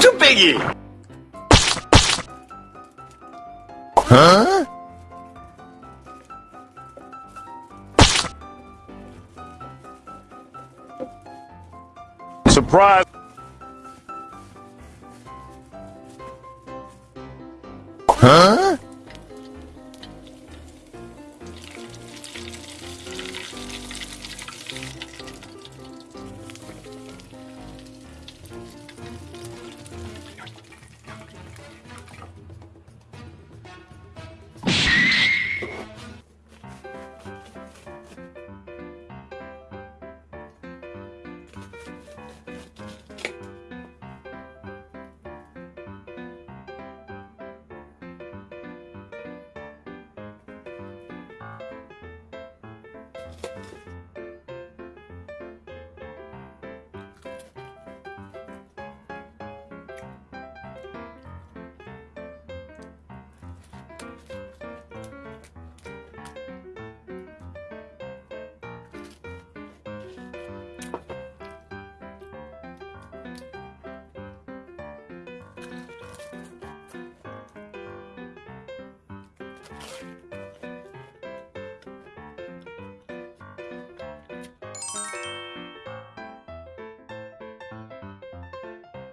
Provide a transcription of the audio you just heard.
Too Biggie! Huh? Surprise! Huh?